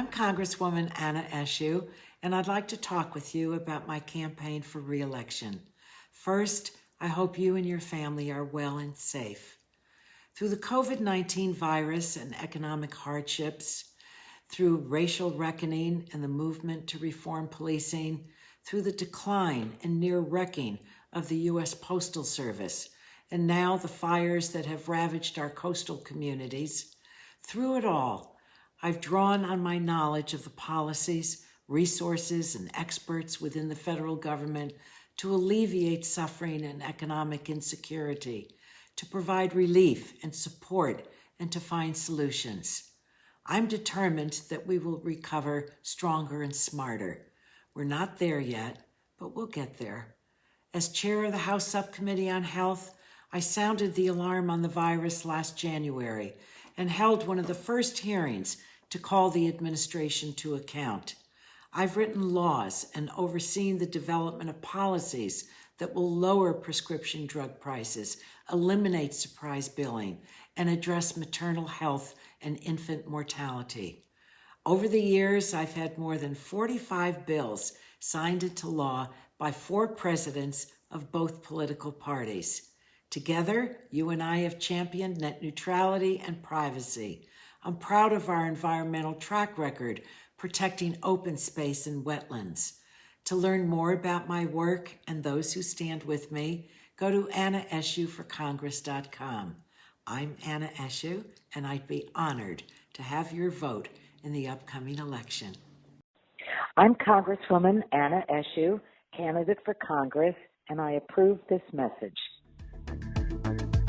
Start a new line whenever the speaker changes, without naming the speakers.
I'm Congresswoman Anna Eshoo, and I'd like to talk with you about my campaign for reelection. First, I hope you and your family are well and safe. Through the COVID 19 virus and economic hardships, through racial reckoning and the movement to reform policing, through the decline and near wrecking of the U.S. Postal Service, and now the fires that have ravaged our coastal communities, through it all, I've drawn on my knowledge of the policies, resources, and experts within the federal government to alleviate suffering and economic insecurity, to provide relief and support, and to find solutions. I'm determined that we will recover stronger and smarter. We're not there yet, but we'll get there. As chair of the House Subcommittee on Health, I sounded the alarm on the virus last January and held one of the first hearings to call the administration to account. I've written laws and overseen the development of policies that will lower prescription drug prices, eliminate surprise billing, and address maternal health and infant mortality. Over the years, I've had more than 45 bills signed into law by four presidents of both political parties. Together, you and I have championed net neutrality and privacy. I'm proud of our environmental track record protecting open space and wetlands. To learn more about my work and those who stand with me, go to annaeshooforcongress.com. I'm Anna Eshoo, and I'd be honored to have your vote in the upcoming election.
I'm Congresswoman Anna Eshoo, candidate for Congress, and I approve this message.